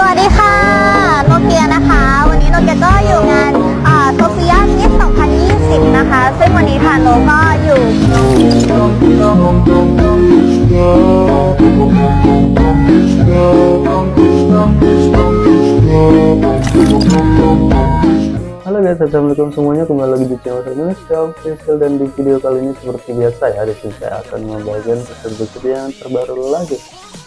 สวัสดีค่ะ โนเกียนะคะ วันนี้โนเกียก็อยู่งานโซเฟียมิส2020 นะคะ ซึ่งวันนี้ทางโนก็อยู่ Halo guys, assalamualaikum semuanya kembali lagi di channel saya Indonesia Official dan di video kali ini seperti biasa ya di sini saya akan membagikan preset yang terbaru lagi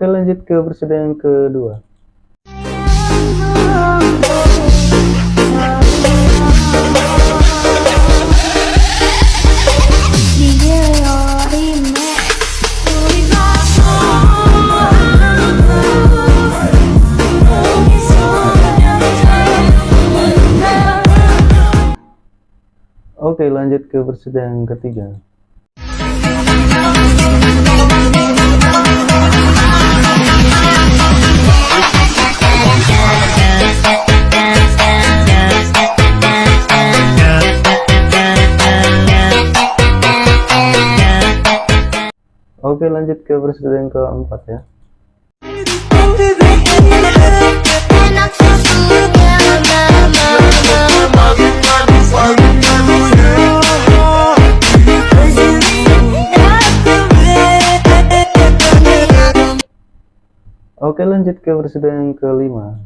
Oke lanjut ke yang kedua. Oke lanjut ke yang ketiga lanjut ke preset yang keempat ya. Oke lanjut ke preset yang kelima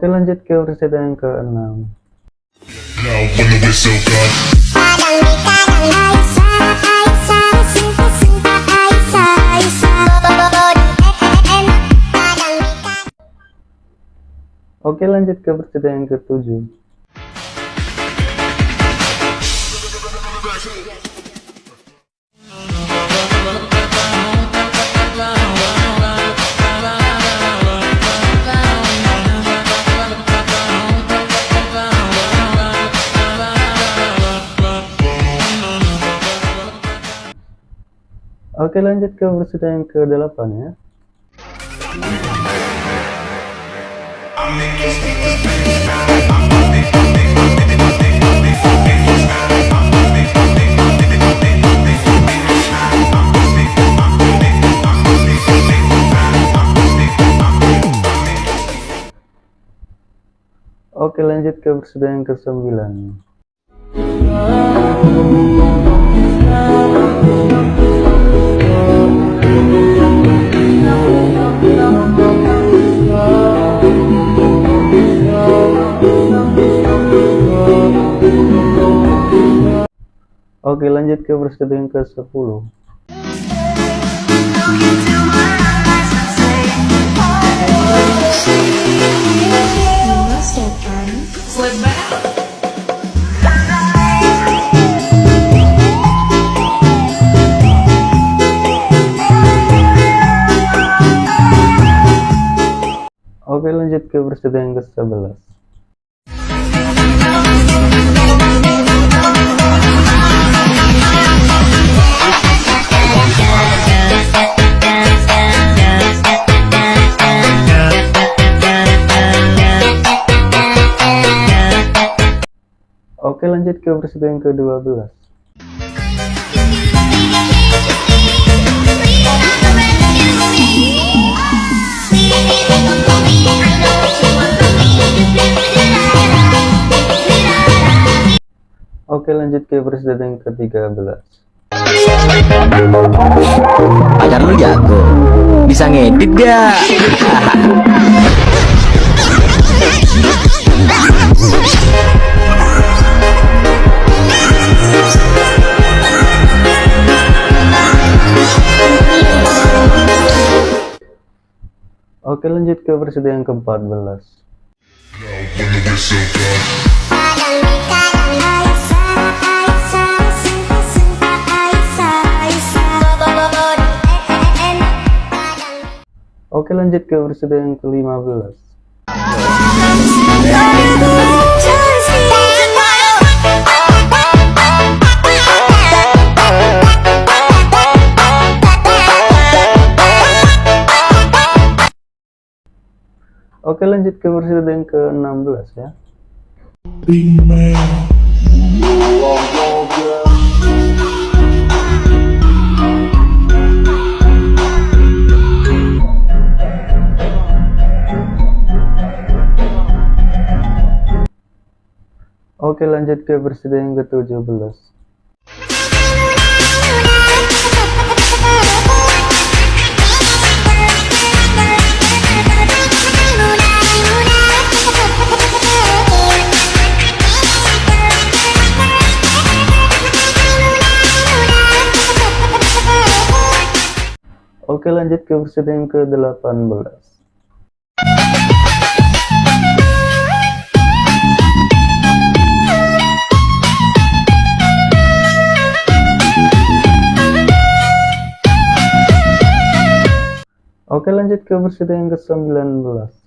Oke lanjut ke preset yang keenam Now when the whistle comes. Oke lanjut ke preset yang ketujuh Oke lanjut ke preset yang ke-8 ya. Oke lanjut ke preset yang ke-9 Oke lanjut ke preset yang ke-10 Oke lanjut ke preset yang ke-11 Oke lanjut ke preset yang ke-12 Oke lanjut ke preset yang ke-13 pacar lu jago. Bisa ngedit gak Oke lanjut ke versi yang ke-14 Now when the whistle comes. Oke lanjut ke versi yang ke-15 Oke lanjut ke versi yang ke-16 ya. Oke lanjut ke versi yang ke-17 Oke lanjut ke versi yang ke-18 Oke lanjut ke versi yang ke-19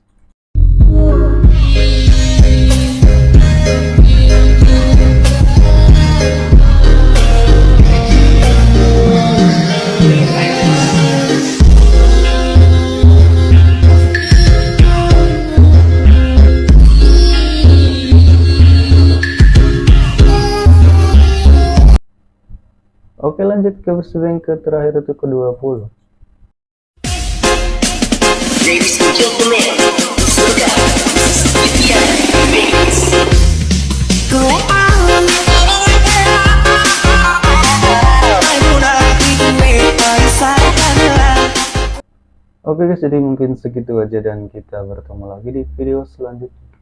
Oke lanjut ke yang ke terakhir itu ke-20 Oke guys, jadi mungkin segitu aja dan kita bertemu lagi di video selanjutnya.